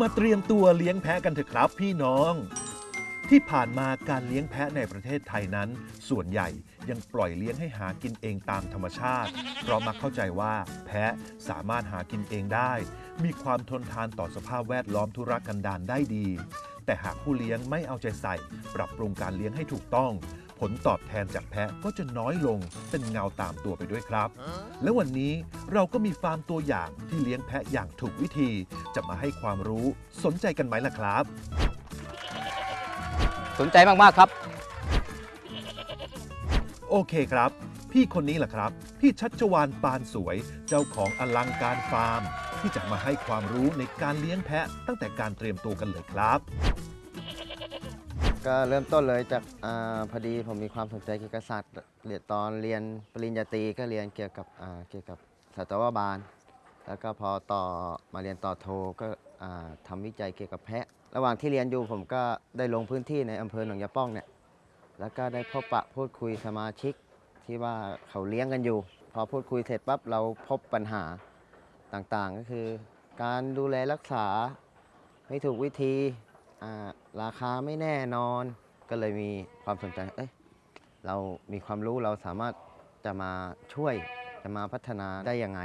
มาเตรียมตัวเลี้ยงแพะกันเถอะครับพี่น้อง ที่ผ่านมาการเลี้ยงแพะในประเทศไทยนั้น ส่วนใหญ่ยังปล่อยเลี้ยงให้หากินเองตามธรรมชาติ เพราะมักเข้าใจว่าแพะสามารถหากินเองได้ มีความทนทานต่อสภาพแวดล้อมธุรกันดารได้ดี แต่หากผู้เลี้ยงไม่เอาใจใส่ ปรับปรุงการเลี้ยงให้ถูกต้อง ผลตอบแทนจากแพะก็จะน้อยลงเป็นเงาตามตัวไปด้วยครับ และวันนี้เราก็มีฟาร์มตัวอย่างที่เลี้ยงแพะอย่างถูกวิธี จะมาให้ความรู้สนใจกันไหมล่ะครับ สนใจมาก ๆ ครับ โอเคครับ พี่คนนี้แหละครับ พี่ชัชวานปานสวยเจ้าของอลังการฟาร์ม ที่จะมาให้ความรู้ในการเลี้ยงแพะตั้งแต่การเตรียมตัวกันเลยครับ ก็เริ่มต้นเลยจากอพอดีผมมีความสนใจเกี่ยวกับสัตว์เรียนตอนเรียนปริญญาตรีก็เรียนเกี่ยวกับเกี่ยวกับสัตวบาล แล้วก็พอต่อมาเรียนต่อโทก็อ่าทำวิจัยเกี่ยวกับแพะ ระหว่างที่เรียนอยู่ผมก็ได้ลงพื้นที่ในอำเภอหนองยาป้องเนี่ยแล้วก็ได้พบปะพูดคุยสมาชิกที่ว่าเขาเลี้ยงกันอยู่ พอพูดคุยเสร็จปั๊บเราพบปัญหาต่างๆ ก็คือ การดูแลรักษาไม่ถูกวิธี ราคาไม่แน่นอนก็เลยมีความสนใจเอ้ยเรามีความรู้เราสามารถจะมาช่วยจะมาพัฒนาได้ยังไง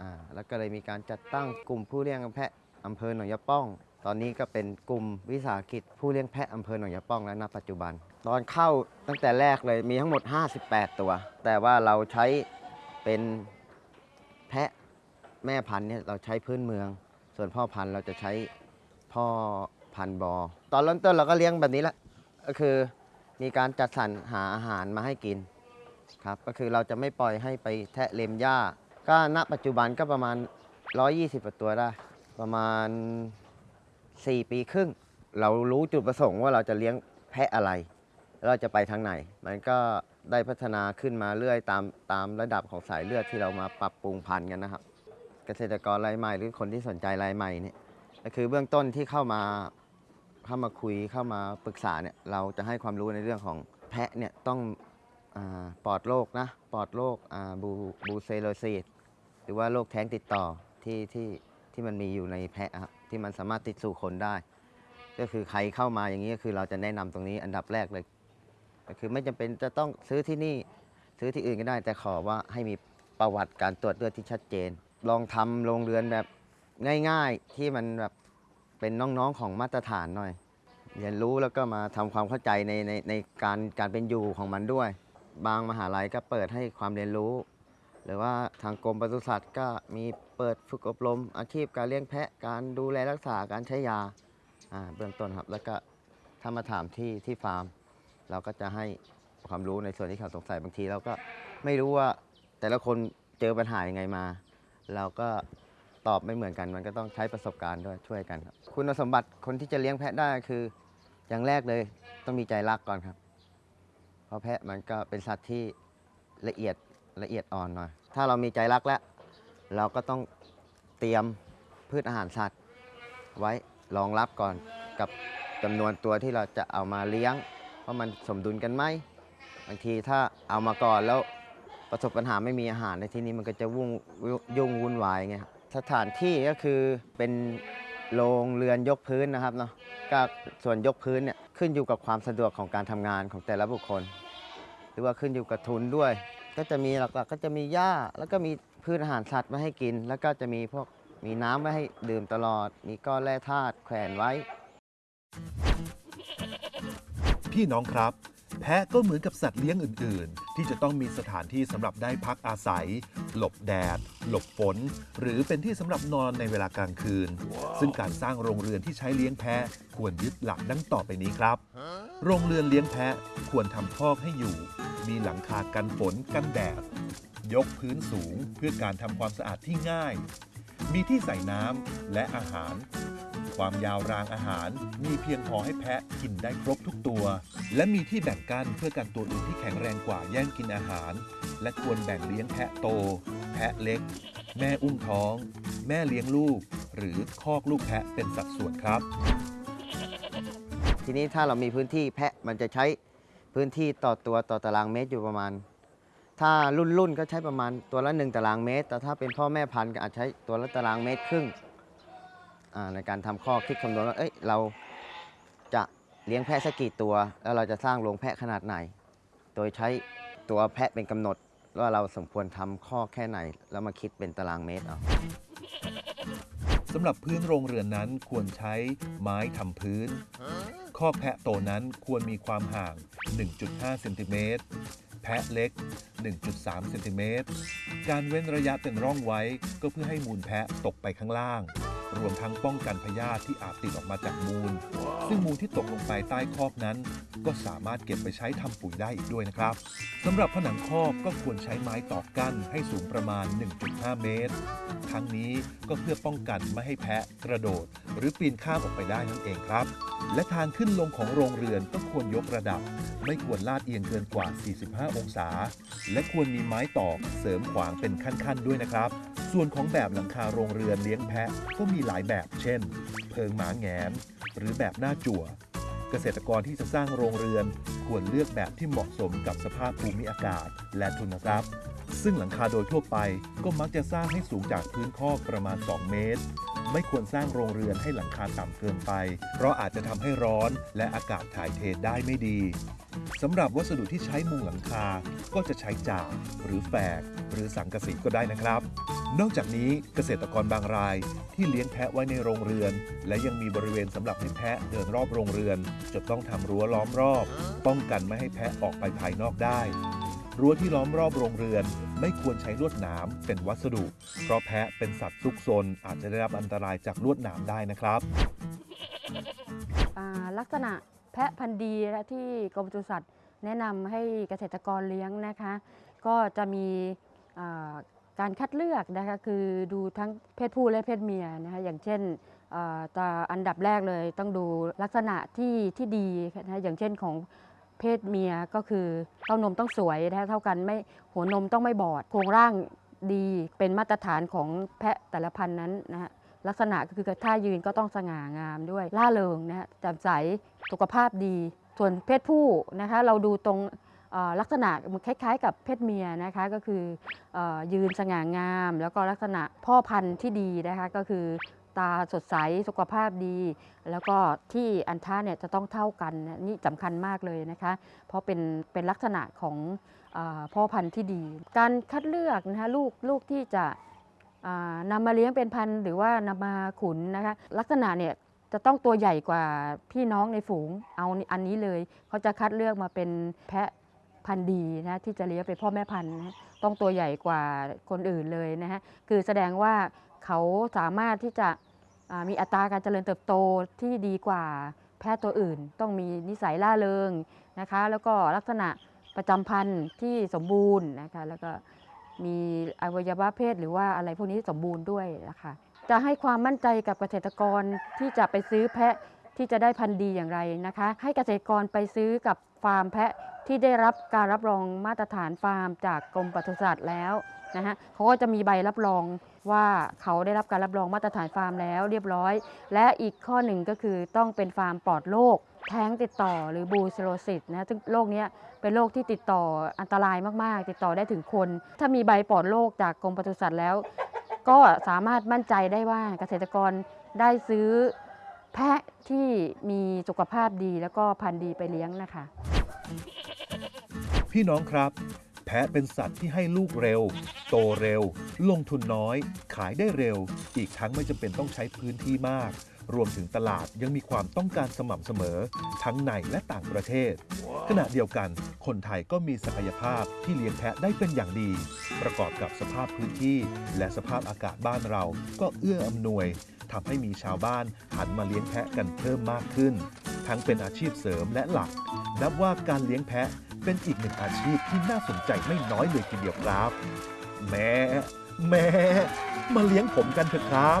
อ่าแล้วก็เลยมีการจัดตั้งกลุ่มผู้เลี้ยงแพะอำเภอหนองยาป้อง ตอนนี้ก็เป็นกลุ่มวิสาหกิจผู้เลี้ยงแพะอำเภอหนองยาป้องแล้วณปัจจุบัน ตอนเข้าตั้งแต่แรกเลยมีทั้งหมด 58 ตัว แต่ว่าเราใช้เป็นแพะแม่พันธุ์เนี่ยเราใช้พื้นเมือง ส่วนพ่อพันธุ์เราจะใช้พ่อ พันบอ ตอนเริ่มต้นเราก็เลี้ยงแบบนี้แหละก็คือมีการจัดสรรหาอาหารมาให้กินครับก็คือเราจะไม่ปล่อยให้ไปแทะเลมหญ้า ก็ณปัจจุบันก็ประมาณ 120กว่าตัวได้ ประมาณ 4 ปีครึ่ง เรารู้จุดประสงค์ว่าเราจะเลี้ยงแพะอะไร เราจะไปทางไหน มันก็ได้พัฒนาขึ้นมาเรื่อยตามตามระดับของสายเลือดที่เรามาปรับปรุงพันธุ์กันนะครับ เกษตรกรรายใหม่หรือคนที่สนใจรายใหม่เนี่ยก็คือเบื้องต้นที่เข้ามา เข้ามาคุยเข้ามาปรึกษาเนี่ยเราจะให้ความรู้ในเรื่องของแพะเนี่ยต้องอาปลอดโรคนะปลอดโรคอ่าบูบูเซโลซีสหรือว่าโรคแท้งติดต่อที่ที่ที่มันมีอยู่ในแพะครับที่มันสามารถติดสู่คนได้ ก็คือใครเข้ามาอย่างนี้ก็คือเราจะแนะนำตรงนี้อันดับแรกเลยก็คือไม่จำเป็นจะต้องซื้อที่นี่ซื้อที่อื่นก็ได้แต่ขอว่าให้มีประวัติการตรวจเลือดที่ชัดเจน ลองทำโรงเรือนแบบง่าย ๆ ที่มันแบบ เป็นน้องๆของมาตรฐานหน่อย เรียนรู้แล้วก็มาทำความเข้าใจในในในการการเป็นอยู่ของมันด้วย บางมหาลัยก็เปิดให้ความเรียนรู้ หรือว่าทางกรมปศุสัตว์ก็มีเปิดฝึกอบรม อาชีพการเลี้ยงแพะการดูแลรักษาการใช้ยาอ่าเบื้องต้นครับ แล้วก็ถ้ามาถามที่ที่ฟาร์ม เราก็จะให้ความรู้ในส่วนที่เขาสงสัยบางทีเราก็ไม่รู้ว่าแต่ละคนเจอปัญหายังไงมา เราก็ ตอบไม่เหมือนกัน มันก็ต้องใช้ประสบการณ์ด้วยช่วยกันครับคุณสมบัติคนที่จะเลี้ยงแพะได้คือ อย่างแรกเลยต้องมีใจรักก่อนครับ เพราะแพะมันก็เป็นสัตว์ที่ละเอียดละเอียดอ่อนหน่อยถ้าเรามีใจรักแล้ว เราก็ต้องเตรียมพืชอาหารสัตว์ ไว้รองรับก่อนกับจำนวนตัวที่เราจะเอามาเลี้ยงว่ามันสมดุลกันไหมบางทีถ้าเอามาก่อนแล้วประสบปัญหาไม่มีอาหารในที่นี้มันก็จะวุ่งยุ่งวุ่นวายไงครับ สถานที่ก็คือเป็นโรงเรือนยกพื้นนะครับเนาะก็ส่วนยกพื้นเนี่ยขึ้นอยู่กับความสะดวกของการทำงานของแต่ละบุคคล หรือว่าขึ้นอยู่กับทุนด้วย ก็จะมีหลักๆ ก็จะมีหญ้าแล้วก็มีพืชอาหารสัตว์มาให้กิน แล้วก็จะมีพวกมีน้ำไว้ให้ดื่มตลอด มีก้อนแร่ธาตุแขวนไว้ พี่น้องครับ แพะก็เหมือนกับสัตว์เลี้ยงอื่น ๆ ที่จะต้องมีสถานที่สำหรับได้พักอาศัย หลบแดด หลบฝน หรือเป็นที่สำหรับนอนในเวลากลางคืน ซึ่งการสร้างโรงเรือนที่ใช้เลี้ยงแพะควรยึดหลักดังต่อไปนี้ครับ โรงเรือนเลี้ยงแพะควรทำคอกให้อยู่ มีหลังคากันฝนกันแดด ยกพื้นสูงเพื่อการทำความสะอาดที่ง่าย มีที่ใส่น้ำและอาหาร ความยาวรางอาหาร มีเพียงพอให้แพะกินได้ครบทุกตัว และมีที่แบ่งกั้นเพื่อกันตัวอื่นที่แข็งแรงกว่าแย่งกินอาหาร และควรแบ่งเลี้ยงแพะโต แพะเล็ก แม่อุ้มท้อง แม่เลี้ยงลูก หรือคอกลูกแพะเป็นสัดส่วนครับ ทีนี้ถ้าเรามีพื้นที่แพะมันจะใช้พื้นที่ต่อตัวต่อตารางเมตรอยู่ประมาณ ถ้ารุ่นรุ่นๆก็ใช้ประมาณตัวละ 1 ตารางเมตร แต่ถ้าเป็นพ่อแม่พันธุ์ก็อาจใช้ตัวละตารางเมตรครึ่ง ในการทำข้อคิดคำนวณว่าเอ้ยเราจะเลี้ยงแพะสักกี่ตัว แล้วเราจะสร้างโรงแพะขนาดไหน โดยใช้ตัวแพะเป็นกำหนดว่าเราสมควรทำข้อแค่ไหน แล้วมาคิดเป็นตารางเมตรเอาสำหรับพื้นโรงเรือนนั้นควรใช้ไม้ทำพื้น ข้อแพะโตนั้นควรมีความห่าง 1.5เซนติเมตรแพะเล็ก 1.3เซนติเมตร การเว้นระยะเป็นร่องไว้ก็เพื่อให้มูลแพะตกไปข้างล่าง รวมทั้งป้องกันพยาธิที่อาจติดออกมาจากมูล ซึ่งมูลที่ตกลงไปใต้คอกนั้น ก็สามารถเก็บไปใช้ทำปุ๋ยได้อีกด้วยนะครับสำหรับผนังคอกก็ควรใช้ไม้ตอกกั้นให้สูงประมาณ 1.5 เมตร ทั้งนี้ก็เพื่อป้องกันไม่ให้แพะกระโดด หรือปีนข้ามออกไปได้นั่นเองครับ และทางขึ้นลงของโรงเรือนก็ควรยกระดับ ไม่ควรลาดเอียงเกินกว่า 45 องศา และควรมีไม้ตอกเสริมขวางเป็นขั้นๆ ด้วยนะครับ ส่วนของแบบหลังคาโรงเรือนเลี้ยงแพะก็มีหลายแบบ เช่น เพิงหมาแงนหรือแบบหน้าจั่ว เกษตรกรที่จะสร้างโรงเรือนควรเลือกแบบที่เหมาะสมกับสภาพภูมิอากาศและทุนทรัพย์ ซึ่งหลังคาโดยทั่วไปก็มักจะสร้างให้สูงจากพื้นคอกประมาณ 2 เมตร ไม่ควรสร้างโรงเรือนให้หลังคาต่ำเกินไป เพราะอาจจะทำให้ร้อนและอากาศถ่ายเทได้ไม่ดี สำหรับวัสดุที่ใช้มุงหลังคา ก็จะใช้จากหรือแฝก หรือสังกะสีก็ได้นะครับ นอกจากนี้เกษตรกรบางรายที่เลี้ยงแพะไว้ในโรงเรือน และยังมีบริเวณสำหรับให้แพะเดินรอบโรงเรือน จะต้องทำรั้วล้อมรอบ ป้องกันไม่ให้แพะออกไปภายนอกได้ รั้วที่ล้อมรอบโรงเรือนไม่ควรใช้ลวดหนามเป็นวัสดุ เพราะแพะเป็นสัตว์ซุกซนอาจจะได้รับอันตรายจากลวดหนามได้นะครับลักษณะ แพะพันธุ์ดีและที่กรมปศุสัตว์แนะนำให้เกษตรกรเลี้ยงนะคะ ก็จะมีอ่าการคัดเลือกนะคะคือดูทั้งเพศผู้และเพศเมียนะคะอย่างเช่นอ่าตาอันดับแรกเลยต้องดูลักษณะที่ที่ดีนะคะอย่างเช่นของเพศเมียก็คือเต้านมต้องสวยนะคะเท่ากันไม่หัวนมต้องไม่บอด โครงร่างดีเป็นมาตรฐานของแพะแต่ละพันธุ์นั้นนะฮะ ลักษณะก็คือท่ายืนก็ต้องสง่างามด้วยล่าเริงนะฮะแจ่มใสสุขภาพดี ส่วนเพศผู้นะคะเราดูตรงลักษณะคล้ายๆ กับเพศเมียนะคะก็คืออยืนสง่างาม แล้วก็ลักษณะพ่อพันธุ์ที่ดีนะคะก็คือตาสดใสสุขภาพดี แล้วก็ที่อันท่าเนี่ยจะต้องเท่ากันนี่สำคัญมากเลยนะคะ เพราะเป็นเป็นลักษณะของอพ่อพันธุ์ที่ดี การคัดเลือกนะคะลูกลูกที่จะ นำมาเลี้ยงเป็นพันธุ์หรือว่านำมาขุนนะคะลักษณะเนี่ยจะต้องตัวใหญ่กว่าพี่น้องในฝูงเอาอันนี้เลย เขาจะคัดเลือกมาเป็นแพะพันธุ์ดีนะที่จะเลี้ยงเป็นพ่อแม่พันธุ์นะต้องตัวใหญ่กว่าคนอื่นเลยนะฮะคือแสดงว่าเขาสามารถที่จะมีอัตราการเจริญเติบโตที่ดีกว่าแพะตัวอื่น ต้องมีนิสัยล่าเริงนะคะ แล้วก็ลักษณะประจำพันธุ์ที่สมบูรณ์นะคะแล้วก็ มีอวัยวะเพศหรือว่าอะไรพวกนี้สมบูรณ์ด้วยนะคะจะให้ความมั่นใจกับเกษตรกรที่จะไปซื้อแพะที่จะได้พันธุ์ดีอย่างไรนะคะ ให้เกษตรกรไปซื้อกับฟาร์มแพะที่ได้รับการรับรองมาตรฐานฟาร์มจากกรมปศุสัตว์แล้วนะฮะเขาก็จะมีใบรับรอง ว่าเขาได้รับการรับรองมาตรฐานฟาร์มแล้วเรียบร้อย และอีกข้อหนึ่งก็คือต้องเป็นฟาร์มปลอดโรคแท้งติดต่อหรือบรูเซลโลซิสนะซึ่งโรคนี้เป็นโรคที่ติดต่ออันตรายมาก ๆ ติดต่อได้ถึงคน ถ้ามีใบปลอดโรคจากกรมปศุสัตว์แล้ว ก็สามารถมั่นใจได้ว่าเกษตรกรได้ซื้อแพะที่มีสุขภาพดีแล้วก็พันธุ์ดีไปเลี้ยงนะคะ พี่น้องครับะเป็นสัตว์ที่ให้ลูกเร็ว โตเร็ว ลงทุนน้อย ขายได้เร็ว อีกทั้งไม่จำเป็นต้องใช้พื้นที่มาก รวมถึงตลาดยังมีความต้องการสม่ำเสมอ ทั้งในและต่างประเทศ ขณะเดียวกัน คนไทยก็มีศักยภาพที่เลี้ยงแพะได้เป็นอย่างดี ประกอบกับสภาพพื้นที่ และสภาพอากาศบ้านเราก็เอื้ออำนวยทำให้มีชาวบ้านหันมาเลี้ยงแพะกันเพิ่มมากขึ้น ทั้งเป็นอาชีพเสริมและหลัก นับว่าการเลี้ยงแพะ เป็นอีกหนึ่งอาชีพที่น่าสนใจไม่น้อยเลยทีเดียวครับ แม่ แม่ มาเลี้ยงผมกันเถอะครับ